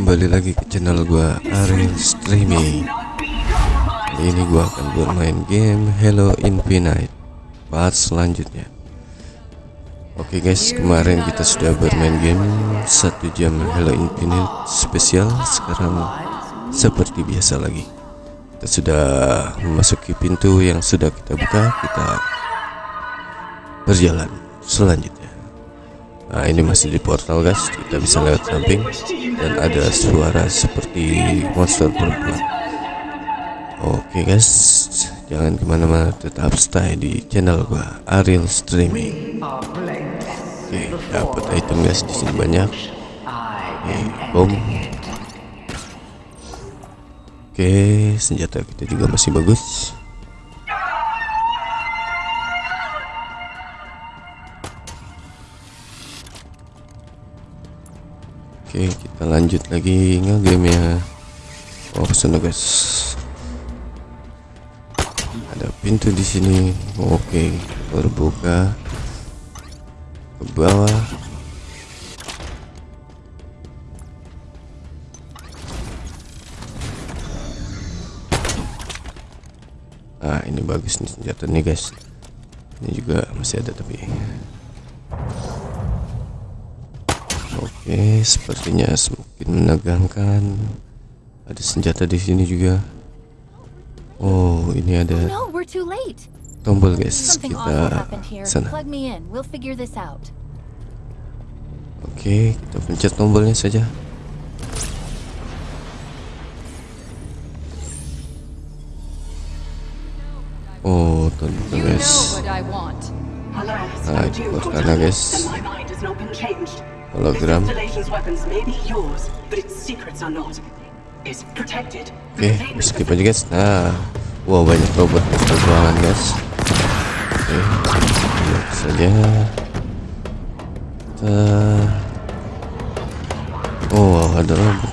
kembali lagi ke channel gua Ariel Streaming. Kali ini gua akan bermain game Hello Infinite part selanjutnya. Oke guys kemarin kita sudah bermain game satu jam Hello Infinite spesial. Sekarang seperti biasa lagi. Kita sudah memasuki pintu yang sudah kita buka. Kita berjalan selanjutnya Nah ini masih di portal guys. Kita bisa lewat samping. Dan ada suara seperti monster perempuan. Oke guys. Jangan ke mana-mana. Tetap stay di channel gua Ariel Streaming. Oke dapat item guys. Di sini banyak. Oke bom. Oke senjata kita juga masih bagus Oke, kita lanjut lagi ngegame ya. Oh, sana guys. Ada pintu di sini. Oke, terbuka ke bawah. Ah, ini bagus nih senjata nih guys. Ini juga masih ada tapi Oke, sepertinya semakin menegangkan. Ada senjata di sini juga. Oh, ini ada late. tombol guys. Kita sana. Plug me in. We'll figure this out. Oke, kita pencet tombolnya saja. Oh, ternyata You guys. Ah, I itu guys. Hologram. This installation's weapons may be yours, but its secrets are not. It's protected. Oke, skip aja guys. Nah, wow banyak robot guys terbangan guys. Oke, lihat saja. Kita... Oh, wow, ada robot.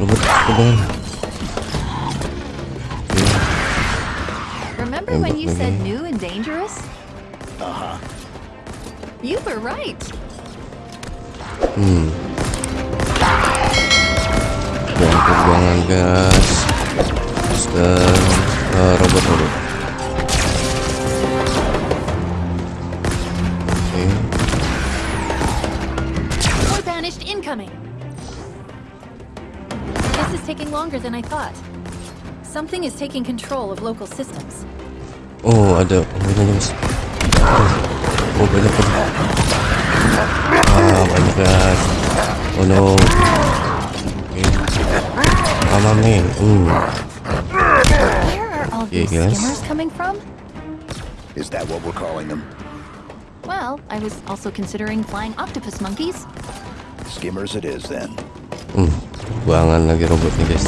Robot terbangan. Oke, Remember Tembak when you lagi. said new and dangerous? Uh-huh. You were right. Hmm. Banyak terbangan guys. Monster, uh, robot robot. Incoming. This is taking longer than I thought. Something is taking control of local systems. Oh ada oh, banyak. Oh banyak banyak. Banyak guys. Oh no. Oke. Aman nih. Hmm. Where are all these guys. skimmers coming from? Is that what we're calling them? Well, I was also considering flying octopus monkeys. Skimmers it is then. Hmm. Buangan lagi robotnya guys.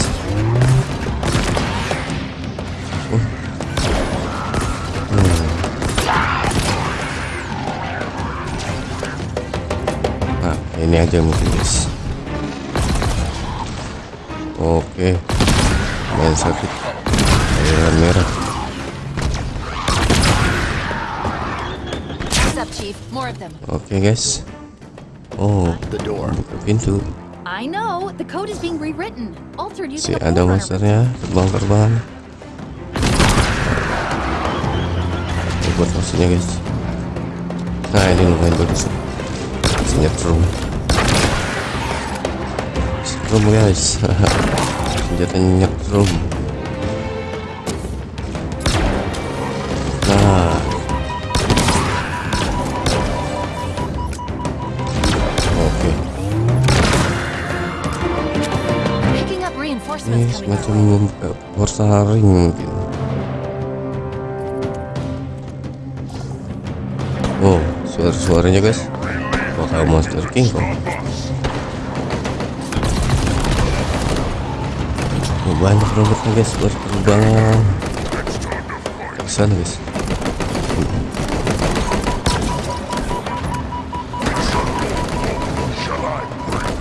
Ini aja mungkin guys. Oke. Main sakit. Merah. What's up, Chief? More of them. Oke guys. Oh, The door. buka pintu. I know. The code is being rewritten. Altered Si using a ada monsternya terbang-terbang. Ini buat maksudnya guys. Nah ini lumayan bagus. Senjatrum. Setrum guys. Senjata nyetrum. Nah. Oke. Ini semacam ring mungkin. Oh, suara-suaranya guys. Bakal monster king kong. Banyak robotnya guys berterbangan. Ke sana guys.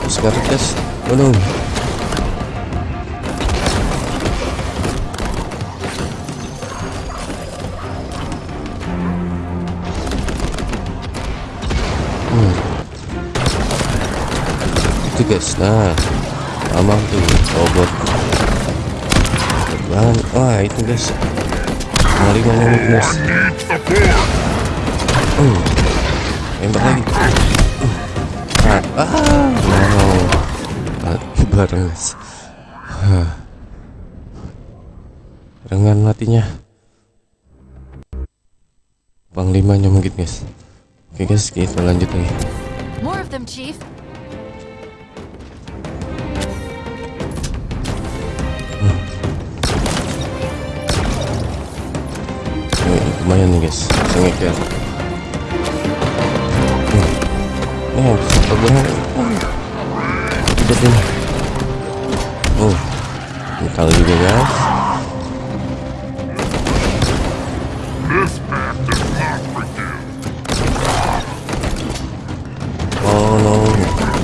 Sekarang guys. Oh no. itu guys nah Mamam tuh robot terbang wah itu guys. Mari ngomong guys. Uh, tembak lagi. Ah, ah. No guys. Hah. barengan matinya. Panglimanya mungkin guys. Oke guys. Kita lanjut lagi. More of them, Chief. Lumayan nih guys. Bisa ngeker oh bisa terbang tidak ini oh metal juga guys. Oh no.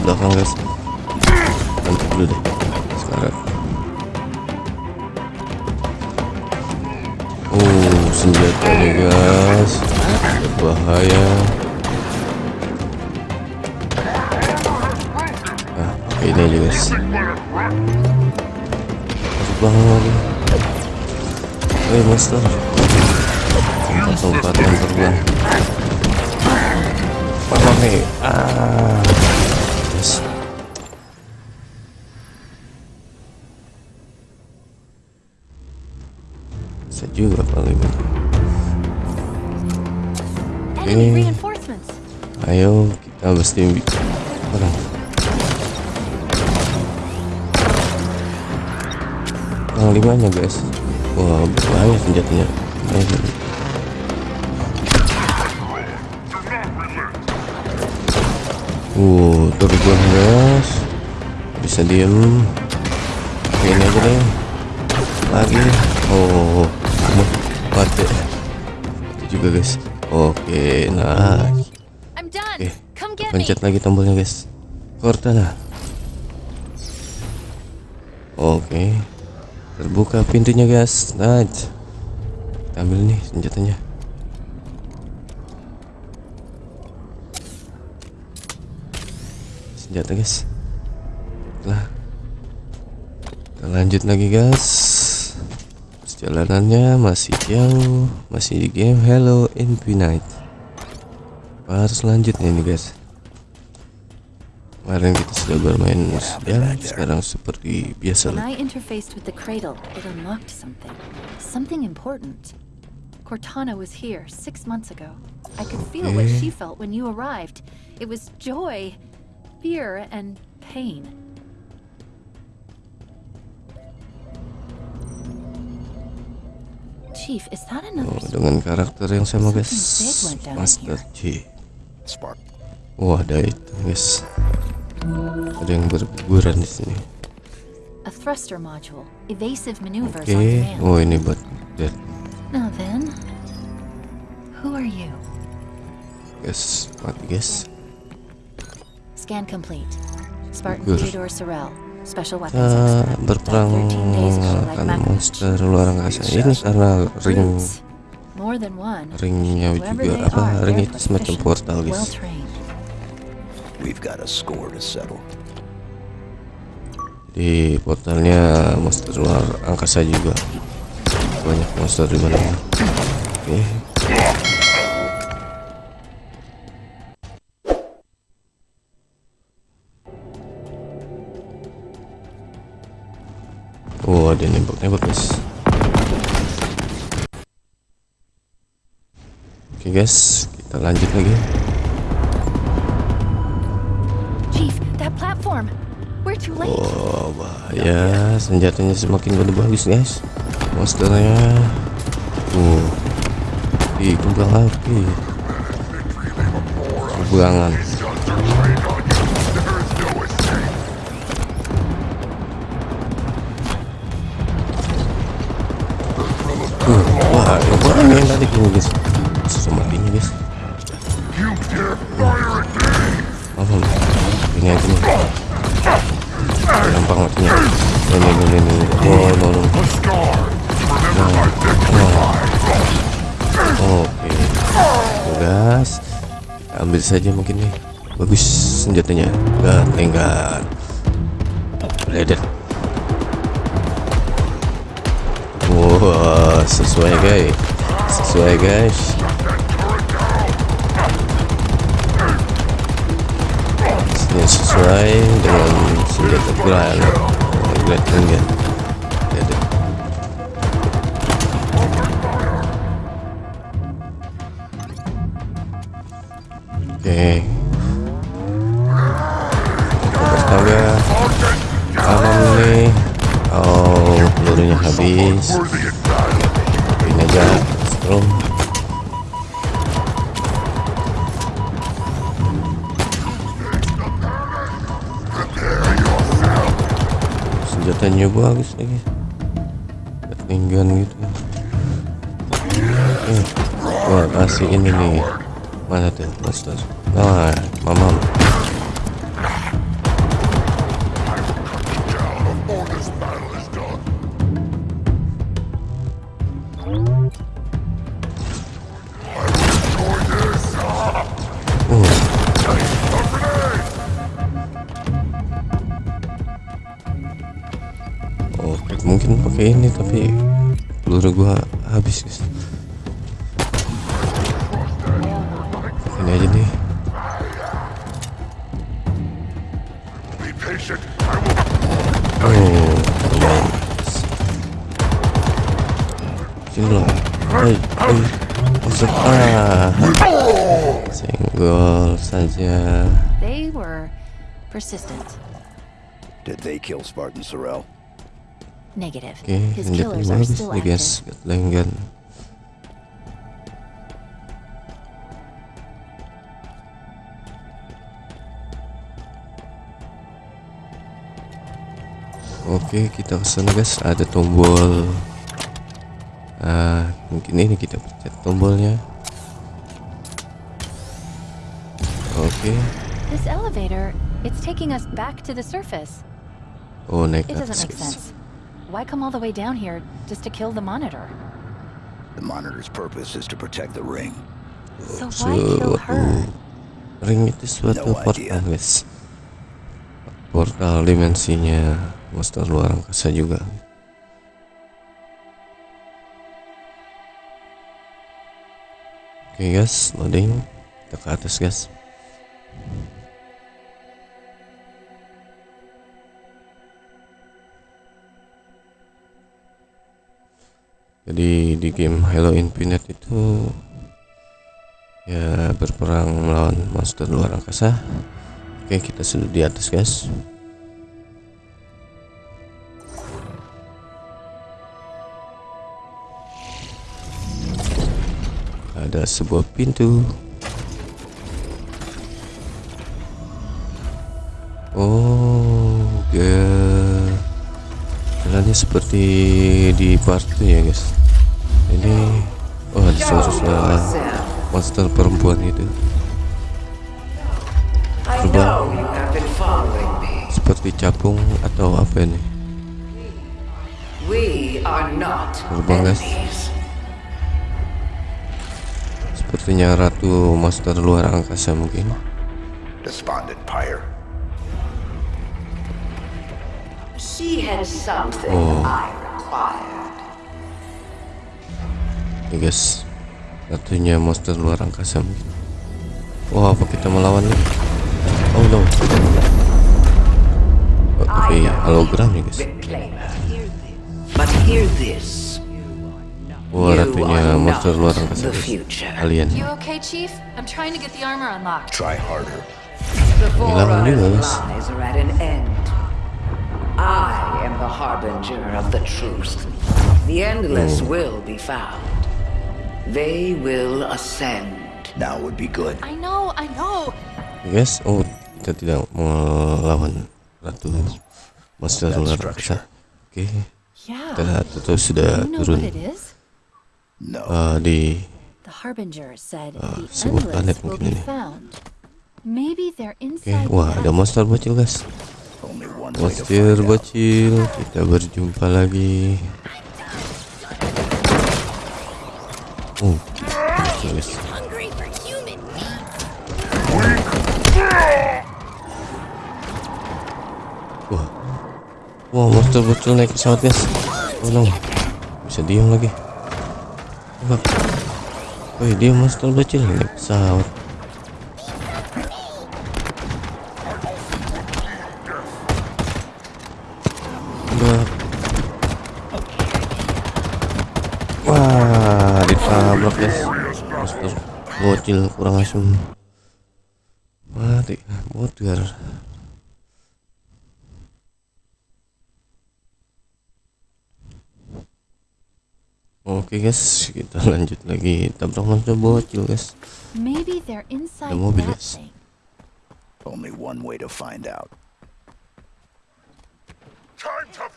Belakang guys nih guys. Berbahaya. Nah, ini aja guys. Masuk banget lagi. Eh, monster. Tempat-tempat yang terbang. Apa nih? Ah. Reinforcements. Ayo kita mesti orang. Yang limanya guys. Wah berbahaya senjatanya. Ayo. Uh, guys. Bisa diem. Oke, ini aja deh. Lagi. Oh, mati. Mati juga guys. Oke, nah. Oke, me. pencet lagi tombolnya guys. Cortana. Oke, terbuka pintunya guys. Nah, kita ambil nih senjatanya. Senjata guys. Lah, kita lanjut lagi guys. Perjalanannya masih jauh, masih di game Hello Infinite harus selanjutnya nih guys kemarin kita sudah bermain ya sekarang seperti biasa When lah I interfaced with the cradle, it unlocked something. Something important. Cortana was here six months ago. I could feel what she felt when you arrived. It was joy, fear, and pain. Chief, is that another Oh, dengan karakter yang sama guys Master Spark. wah ada itu guys ada yang berguguran di sini a thruster module, evasive maneuvers on command? oh ini buat dead Now then, who are you? guys mati guys Scan complete. Spartan Gugur. Theodore Sorel, kita berperang Died 13 days to like melawan monster luar angkasa. ini karena ring ringnya juga apa ring itu semacam portal guys. Trained. We've got a score to settle. di portalnya monster luar angkasa juga. Banyak monster di mana? Oke oh ada nembak-nembak guys. Oke guys kita lanjut lagi. Chief, that platform. We're too late. Oh bahaya. Senjatanya semakin bagus guys. Monsternya. Uh di kembang api kebuangan uh, wah yang tadi gini guys susah matinya guys apa ini aja nih gampang matinya ini ini ini ini oh no no oke gas kita ambil saja mungkin nih bagus senjatanya gak tenggat Ledet. Wah, sesuai guys. Sesuai guys. Ini sesuai dengan senjata piranha. Great Ringen. Ledet. Oke. Senjatanya bagus lagi. Ketinggian gitu. Eh, wah kasih ini nih. Mana tuh, master? Nah, mamam. Pakai ini tapi peluru gua habis guys. Ini aja nih. Oh, lumayan. Hai. Masuk ah. Senggol saja. They were persistent. Did they kill Spartan Sorrel? Negative. Oke, His senjata killers are still guys. active. Gatling gun. Oke, kita ke sana guys. Ada tombol. Ah, mungkin ini kita pencet tombolnya. Oke. This elevator, it's taking us back to the surface. Oh, naik ke atas. Why come all the way down here just to kill the monitor? The monitor's purpose is to protect the ring. So why kill uh, her? ring itu suatu No portal guys portal dimensinya monster luar angkasa juga oke guys loading kita ke atas guys jadi di game Halo Infinite itu ya berperang melawan monster luar angkasa. Oke kita sudah di atas guys. Ada sebuah pintu seperti di part 2 ya guys ini oh ada suara monster perempuan itu me. seperti capung atau apa ini Terbang, guys. sepertinya ratu monster luar angkasa mungkin Despondent Pyre. She has something Oh. I required. ya guys ratunya monster luar angkasa mungkin wah apa kita melawan nih oh no oh, tapi hologram ya guys. But hear this. wah ratunya monster luar angkasa guys alien You okay, Chief? I'm trying to get the armor unlocked. Try harder. The lies are at an end. I am the harbinger of the truth. The endless will be found. They will ascend. Now would be good. I know, I know. Ya, guys oh kita tidak melawan ratu monster That luar structure. angkasa oke Yeah. kita tuh sudah Do you know turun what it is? No. uh, di The Harbinger said the sebuah planet endless will mungkin be ini. found. Maybe they're Oke, inside. wah the ada nest. monster bocil guys. Out. bocil, kita berjumpa lagi. Oh, bocil, guys. Wah, Wah monster bocil naik pesawat guys Oh no Bisa diem lagi Tembak Wih dia monster bocil naik pesawat Tembak Wah ditabrak guys. Monster bocil kurang asem. Mati. Bocil Oke guys, kita lanjut lagi. Tabrak monster bocil guys. Maybe they're inside mobil, guys. Only one way to find out. Oke,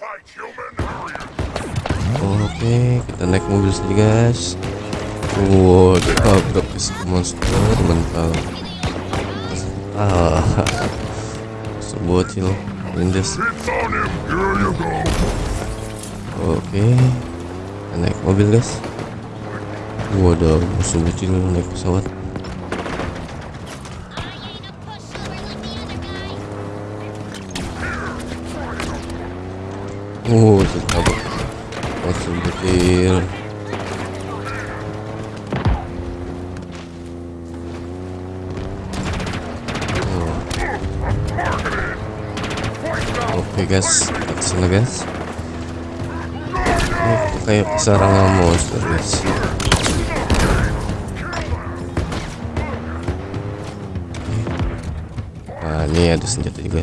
kita naik mobil saja guys. Wow, ditabrak monster mental. Ah, monster bocil, lindes. Oke, naik mobil guys. Waduh, musuh bocil naik pesawat. Oh, bocil. Oke guys, guys. Kayak kesarangan monster guys. Nah ini ada senjata juga.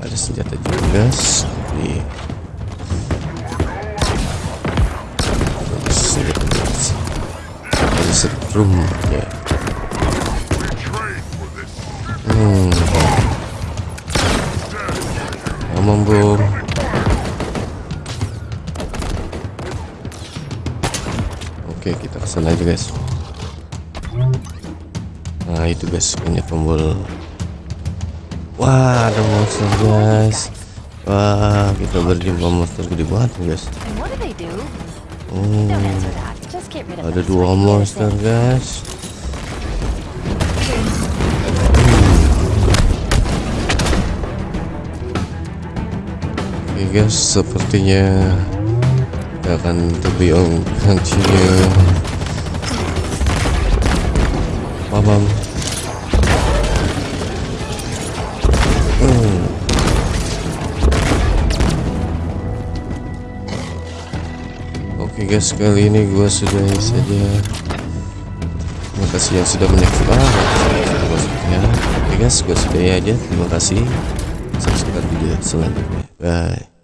Ada senjata juga guys. Setrum ya. Hmm. Aman bro. Oke kita ke sana aja guys. Nah itu guys punya tombol. Wah ada monster guys. Wah kita berjumpa monster gede banget guys. And ada dua monster guys. Oke guys, sepertinya kita akan terbiong continue. Paham? Hmm. Guys, kali ini gua sudahi saja. Terima kasih yang sudah menyaksikan. Ah, Oke guys, gua sudahi aja. Terima kasih. Subscribe video selanjutnya. Bye.